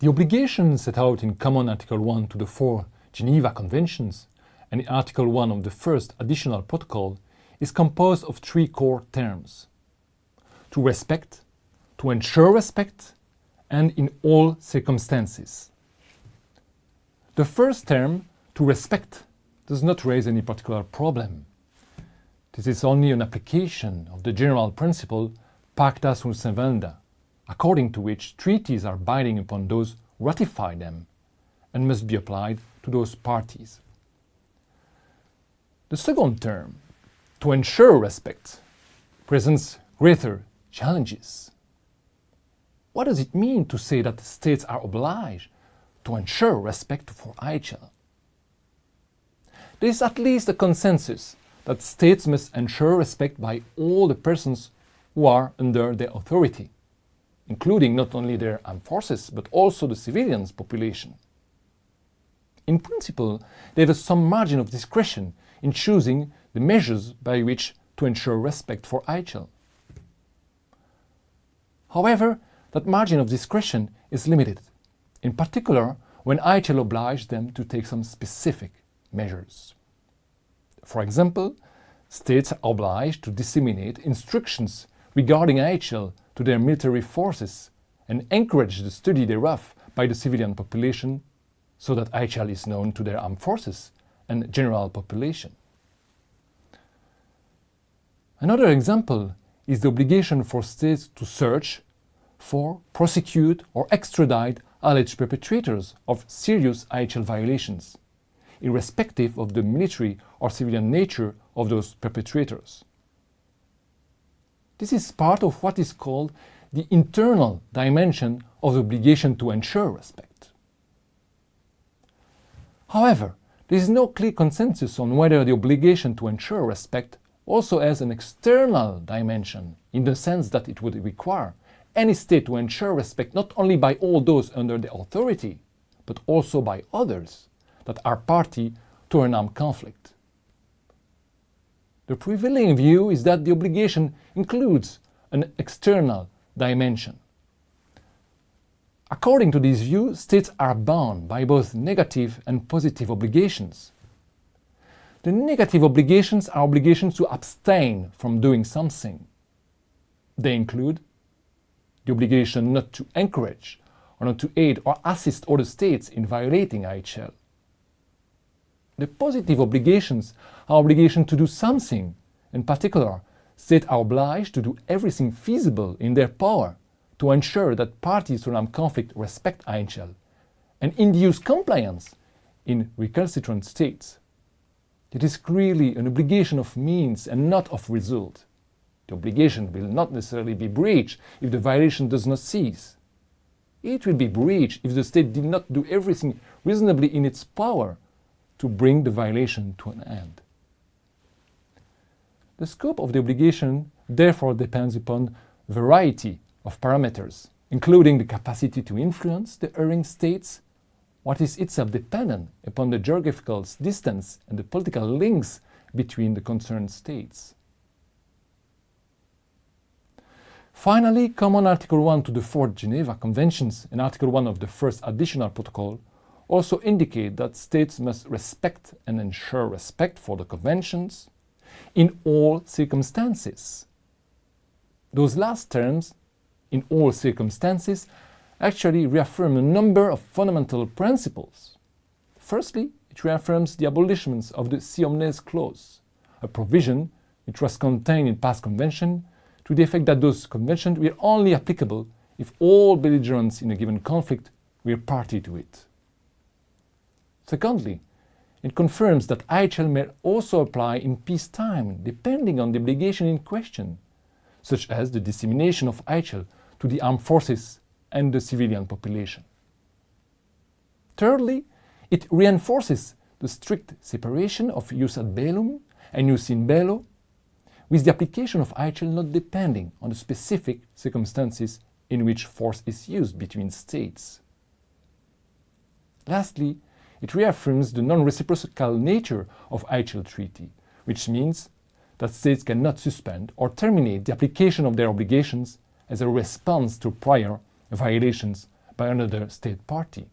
The obligation set out in Common Article 1 to the four Geneva Conventions and in Article 1 of the first additional protocol is composed of three core terms. To respect, to ensure respect, and in all circumstances. The first term, to respect, does not raise any particular problem. This is only an application of the general principle pacta sunt servanda, according to which treaties are binding upon those who ratify them and must be applied to those parties. The second term, to ensure respect, presents greater challenges. What does it mean to say that states are obliged to ensure respect for IHL? There is at least a consensus that states must ensure respect by all the persons who are under their authority, including not only their armed forces but also the civilians population. In principle, they have some margin of discretion in choosing the measures by which to ensure respect for IHL. However, that margin of discretion is limited, in particular when IHL obliges them to take some specific measures. For example, states are obliged to disseminate instructions regarding IHL to their military forces and encourage the study thereof by the civilian population so that IHL is known to their armed forces and general population. Another example is the obligation for states to search for, prosecute or extradite alleged perpetrators of serious IHL violations, irrespective of the military or civilian nature of those perpetrators. This is part of what is called the internal dimension of the obligation to ensure respect. However, there is no clear consensus on whether the obligation to ensure respect also has an external dimension in the sense that it would require any state to ensure respect not only by all those under their authority, but also by others that are party to an armed conflict. The prevailing view is that the obligation includes an external dimension. According to this view, states are bound by both negative and positive obligations. The negative obligations are obligations to abstain from doing something. They include the obligation not to encourage or not to aid or assist other states in violating IHL. The positive obligations are obligations to do something. In particular, states are obliged to do everything feasible in their power to ensure that parties to an armed conflict respect IHL and induce compliance in recalcitrant states. It is clearly an obligation of means and not of result. The obligation will not necessarily be breached if the violation does not cease. It will be breached if the state did not do everything reasonably in its power to bring the violation to an end. The scope of the obligation therefore depends upon variety of parameters, including the capacity to influence the erring states, what is itself dependent upon the geographical distance and the political links between the concerned states. Finally, Common Article 1 to the Fourth Geneva Conventions and Article 1 of the First Additional Protocol also indicate that states must respect and ensure respect for the conventions in all circumstances. Those last terms, in all circumstances, actually reaffirm a number of fundamental principles. Firstly, it reaffirms the abolishment of the Si omnes clause, a provision which was contained in past conventions to the effect that those conventions were only applicable if all belligerents in a given conflict were party to it. Secondly, it confirms that IHL may also apply in peacetime, depending on the obligation in question, such as the dissemination of IHL to the armed forces and the civilian population. Thirdly, it reinforces the strict separation of jus ad bellum and jus in bello with the application of IHL not depending on the specific circumstances in which force is used between states. Lastly, it reaffirms the non-reciprocal nature of IHL treaty, which means that states cannot suspend or terminate the application of their obligations as a response to prior violations by another state party.